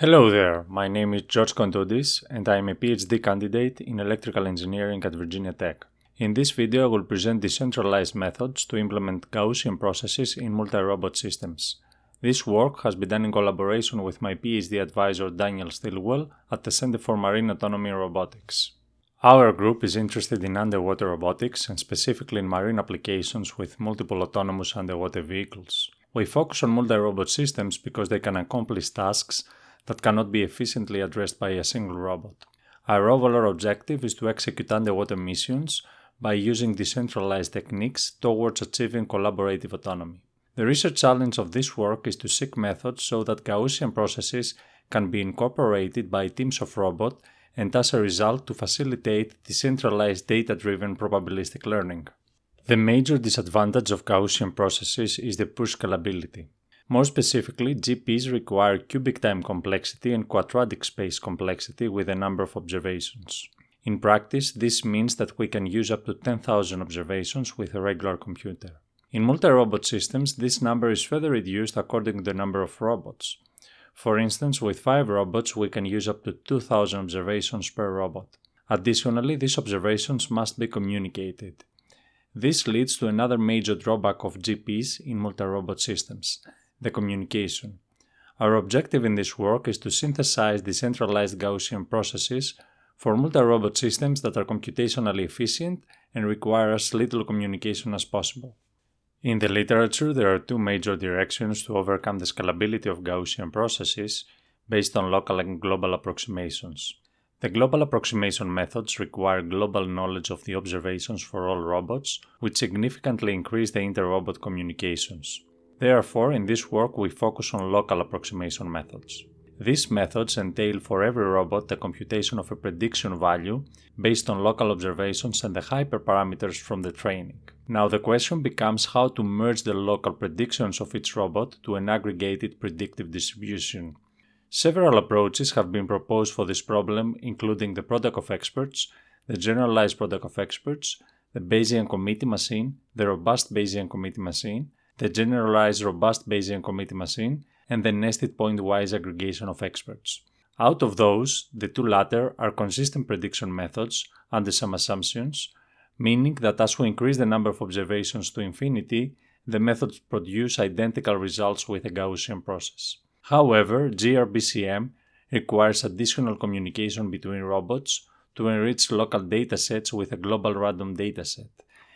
Hello there, my name is George Kontoudis and I am a PhD candidate in electrical engineering at Virginia Tech. In this video I will present decentralized methods to implement Gaussian processes in multi-robot systems. This work has been done in collaboration with my PhD advisor Daniel Stilwell at the Center for Marine Autonomy Robotics. Our group is interested in underwater robotics and specifically in marine applications with multiple autonomous underwater vehicles. We focus on multi-robot systems because they can accomplish tasks that cannot be efficiently addressed by a single robot. Our overall objective is to execute underwater missions by using decentralized techniques towards achieving collaborative autonomy. The research challenge of this work is to seek methods so that Gaussian processes can be incorporated by teams of robots and as a result to facilitate decentralized data-driven probabilistic learning. The major disadvantage of Gaussian processes is the poor scalability. More specifically, GPs require cubic time complexity and quadratic space complexity with a number of observations. In practice, this means that we can use up to 10,000 observations with a regular computer. In multi-robot systems, this number is further reduced according to the number of robots. For instance, with 5 robots, we can use up to 2000 observations per robot. Additionally, these observations must be communicated. This leads to another major drawback of GPs in multi-robot systems, the communication. Our objective in this work is to synthesize decentralized Gaussian processes for multi-robot systems that are computationally efficient and require as little communication as possible. In the literature, there are two major directions to overcome the scalability of Gaussian processes based on local and global approximations. The global approximation methods require global knowledge of the observations for all robots, which significantly increase the inter-robot communications. Therefore, in this work we focus on local approximation methods. These methods entail for every robot the computation of a prediction value based on local observations and the hyperparameters from the training. Now the question becomes how to merge the local predictions of each robot to an aggregated predictive distribution. Several approaches have been proposed for this problem including the product of experts, the generalized product of experts, the Bayesian committee machine, the robust Bayesian committee machine, the generalized robust Bayesian committee machine, and the nested pointwise aggregation of experts. Out of those, the two latter are consistent prediction methods under some assumptions, meaning that as we increase the number of observations to infinity, the methods produce identical results with a Gaussian process. However, GRBCM requires additional communication between robots to enrich local datasets with a global random dataset,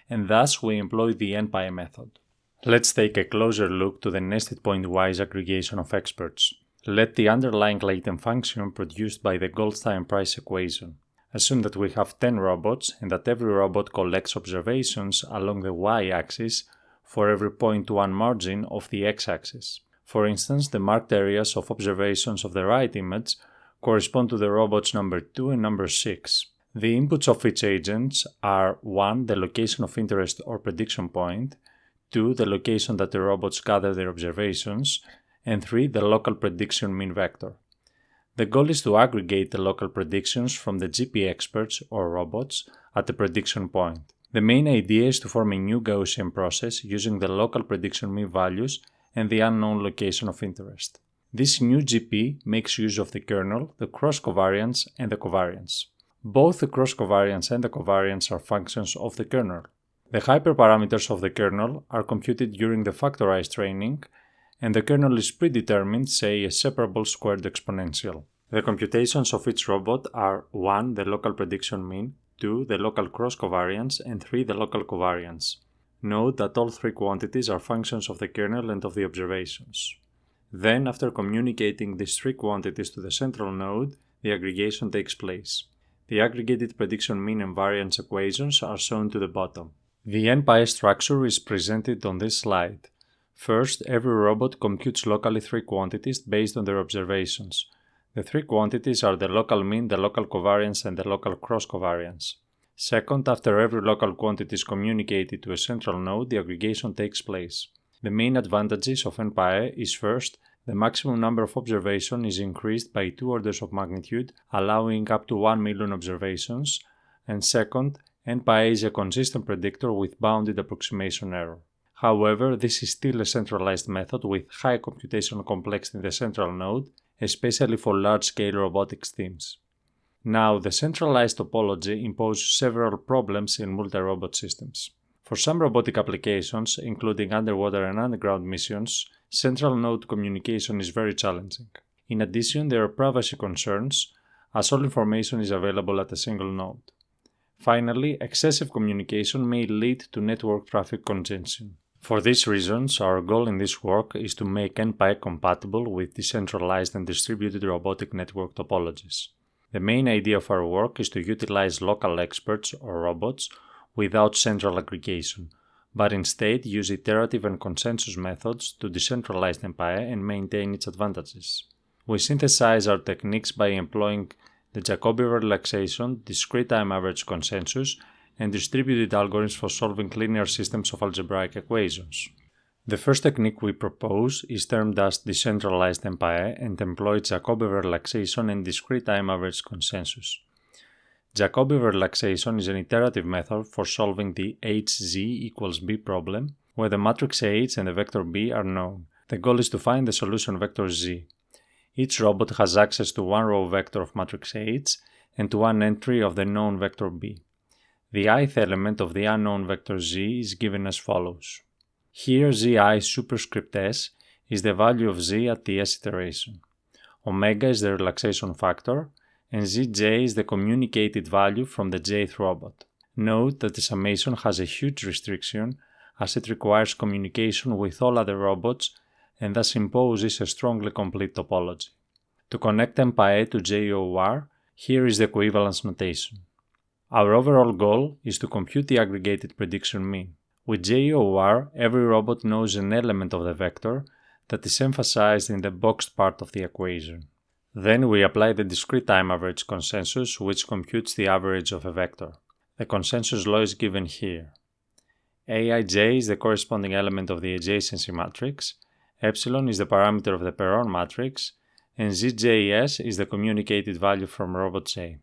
and thus we employ the NPAE method. Let's take a closer look to the nested pointwise aggregation of experts. Let the underlying latent function produced by the Goldstein price equation. Assume that we have 10 robots and that every robot collects observations along the y-axis for every 0.1 margin of the x-axis. For instance, the marked areas of observations of the right image correspond to the robots number 2 and number 6. The inputs of each agent are 1. the location of interest or prediction point, 2. the location that the robots gather their observations, and 3. the local prediction mean vector. The goal is to aggregate the local predictions from the GP experts or robots at the prediction point. The main idea is to form a new Gaussian process using the local prediction mean values and the unknown location of interest. This new GP makes use of the kernel, the cross covariance, and the covariance. Both the cross covariance and the covariance are functions of the kernel. The hyperparameters of the kernel are computed during the factorized training, and the kernel is predetermined, say a separable squared exponential. The computations of each robot are 1. the local prediction mean, 2. the local cross covariance, and 3. the local covariance. Note that all three quantities are functions of the kernel and of the observations. Then, after communicating these three quantities to the central node, the aggregation takes place. The aggregated prediction mean and variance equations are shown to the bottom. The NPAE structure is presented on this slide. First, every robot computes locally three quantities based on their observations. The three quantities are the local mean, the local covariance, and the local cross covariance. Second, after every local quantity is communicated to a central node, the aggregation takes place. The main advantages of NPAE is first, the maximum number of observations is increased by two orders of magnitude, allowing up to 1 million observations, and second, NPAE is a consistent predictor with bounded approximation error. However, this is still a centralized method with high computational complexity in the central node especially for large-scale robotics teams. Now, the centralized topology imposes several problems in multi-robot systems. For some robotic applications, including underwater and underground missions, central node communication is very challenging. In addition, there are privacy concerns, as all information is available at a single node. Finally, excessive communication may lead to network traffic congestion. For these reasons, our goal in this work is to make NPAE compatible with decentralized and distributed robotic network topologies. The main idea of our work is to utilize local experts or robots without central aggregation, but instead use iterative and consensus methods to decentralize NPAE and maintain its advantages. We synthesize our techniques by employing the Jacobi relaxation, discrete time average consensus, and distributed algorithms for solving linear systems of algebraic equations. The first technique we propose is termed as decentralized NPAE and employs Jacobi relaxation and discrete time average consensus. Jacobi relaxation is an iterative method for solving the hz equals b problem, where the matrix H and the vector b are known. The goal is to find the solution vector z. Each robot has access to one row vector of matrix H and to one entry of the known vector b. The ith element of the unknown vector z is given as follows. Here zi superscript s is the value of z at the s iteration. Omega is the relaxation factor, and zj is the communicated value from the jth robot. Note that the summation has a huge restriction as it requires communication with all other robots and thus imposes a strongly complete topology. To connect NPAE to JOR, here is the equivalence notation. Our overall goal is to compute the aggregated prediction mean. With JOR, every robot knows an element of the vector that is emphasized in the boxed part of the equation. Then we apply the discrete time average consensus which computes the average of a vector. The consensus law is given here. Aij is the corresponding element of the adjacency matrix, epsilon is the parameter of the Perron matrix, and zjs is the communicated value from robot J.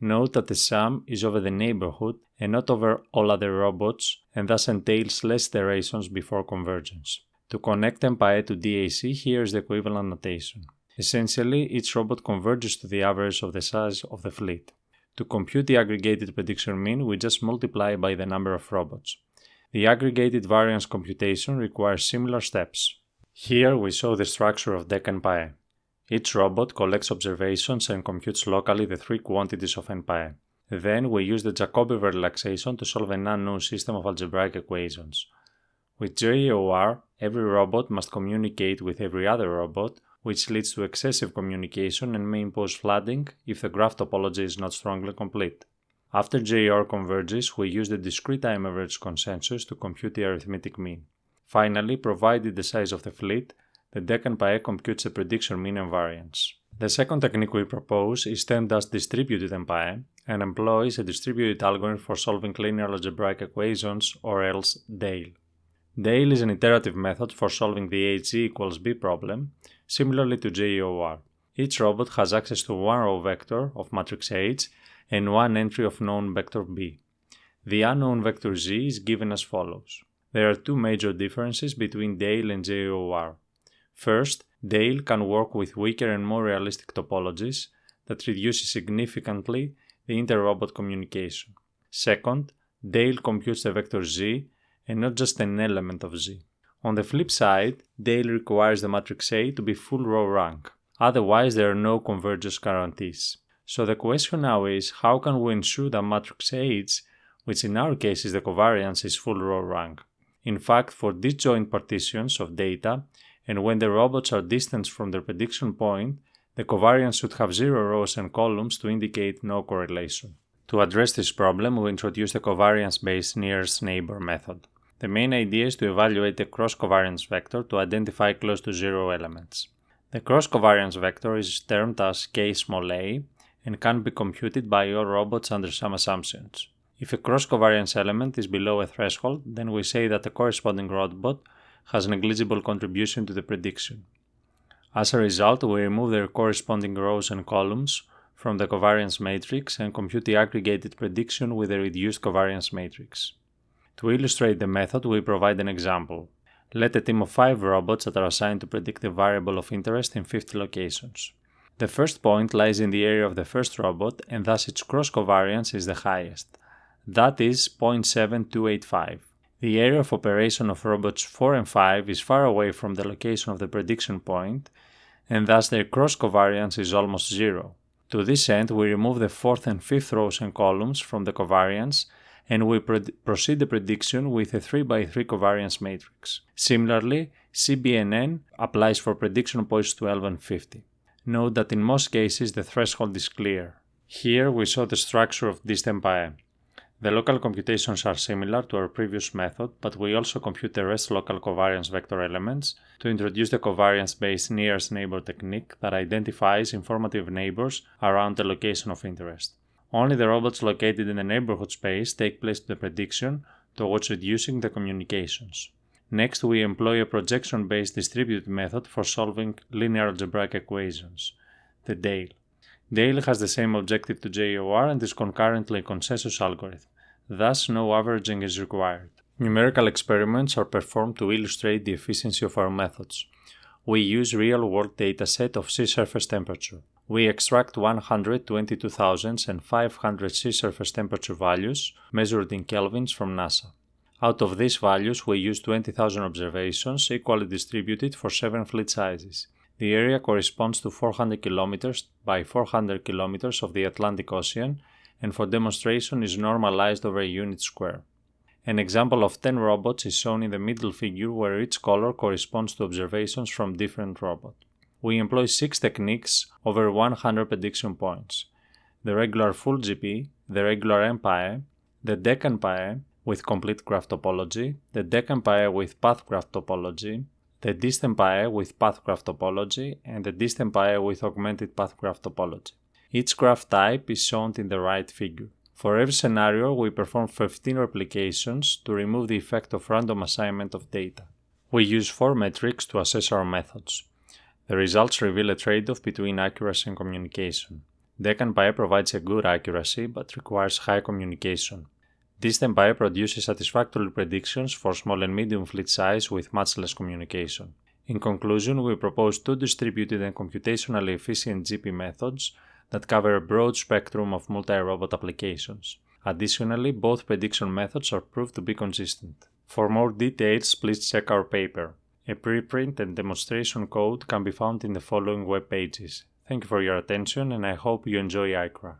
Note that the sum is over the neighborhood and not over all other robots and thus entails less iterations before convergence. To connect NPAE to DAC, here is the equivalent notation. Essentially, each robot converges to the average of the size of the fleet. To compute the aggregated prediction mean, we just multiply by the number of robots. The aggregated variance computation requires similar steps. Here we show the structure of DEC. Each robot collects observations and computes locally the three quantities of NPAE. Then we use the Jacobi relaxation to solve an unknown system of algebraic equations. With JOR, every robot must communicate with every other robot which leads to excessive communication and may impose flooding if the graph topology is not strongly complete. After JOR converges, we use the discrete time average consensus to compute the arithmetic mean. Finally, provided the size of the fleet, the DEC NPAE computes the prediction mean and variance. The second technique we propose is termed as distributed NPAE and employs a distributed algorithm for solving linear algebraic equations or else DALE. DALE is an iterative method for solving the HG equals B problem, similarly to JOR. Each robot has access to one row vector of matrix H and one entry of known vector B. The unknown vector Z is given as follows. There are two major differences between DALE and JOR. First, DALE can work with weaker and more realistic topologies that reduces significantly the inter-robot communication. Second, DALE computes the vector Z and not just an element of Z. On the flip side, DALE requires the matrix A to be full row rank. Otherwise, there are no convergence guarantees. So the question now is, how can we ensure that matrix H, which in our case is the covariance, is full row rank? In fact, for disjoint partitions of data, and when the robots are distant from their prediction point, the covariance should have zero rows and columns to indicate no correlation. To address this problem, we introduce the covariance-based nearest neighbor method. The main idea is to evaluate the cross-covariance vector to identify close to zero elements. The cross-covariance vector is termed as k small a and can be computed by all robots under some assumptions. If a cross-covariance element is below a threshold, then we say that the corresponding robot has negligible contribution to the prediction. As a result, we remove their corresponding rows and columns from the covariance matrix and compute the aggregated prediction with a reduced covariance matrix. To illustrate the method, we provide an example. Let a team of 5 robots that are assigned to predict a variable of interest in 50 locations. The first point lies in the area of the first robot and thus its cross covariance is the highest. That is 0.7285. The area of operation of robots 4 and 5 is far away from the location of the prediction point and thus their cross covariance is almost zero. To this end, we remove the fourth and fifth rows and columns from the covariance and we proceed the prediction with a 3x3 covariance matrix. Similarly, CBNN applies for prediction points 12 and 50. Note that in most cases the threshold is clear. Here we saw the structure of DistNPAE. The local computations are similar to our previous method, but we also compute the rest local covariance vector elements to introduce the covariance-based nearest neighbor technique that identifies informative neighbors around the location of interest. Only the robots located in the neighborhood space take place to the prediction towards reducing the communications. Next, we employ a projection-based distributed method for solving linear algebraic equations, the DALE. DALE has the same objective to JOR and is concurrently a consensus algorithm. Thus, no averaging is required. Numerical experiments are performed to illustrate the efficiency of our methods. We use real-world dataset of sea surface temperature. We extract 122,000 and 500 sea surface temperature values measured in kelvins from NASA. Out of these values, we use 20,000 observations equally distributed for seven fleet sizes. The area corresponds to 400 km by 400 km of the Atlantic Ocean and for demonstration is normalized over a unit square. An example of 10 robots is shown in the middle figure where each color corresponds to observations from different robots. We employ 6 techniques over 100 prediction points. The regular full GP, the regular NPAE, the DEC with complete graph topology, the DEC with path graph topology, the DistNPAE with path graph topology, and the DistNPAE with augmented path graph topology. Each graph type is shown in the right figure. For every scenario, we perform 15 replications to remove the effect of random assignment of data. We use four metrics to assess our methods. The results reveal a trade-off between accuracy and communication. DEC provides a good accuracy but requires high communication. DistNPAE produces satisfactory predictions for small and medium fleet size with much less communication. In conclusion, we propose two distributed and computationally efficient GP methods that cover a broad spectrum of multi-robot applications. Additionally, both prediction methods are proved to be consistent. For more details, please check our paper. A preprint and demonstration code can be found in the following web pages. Thank you for your attention and I hope you enjoy ICRA.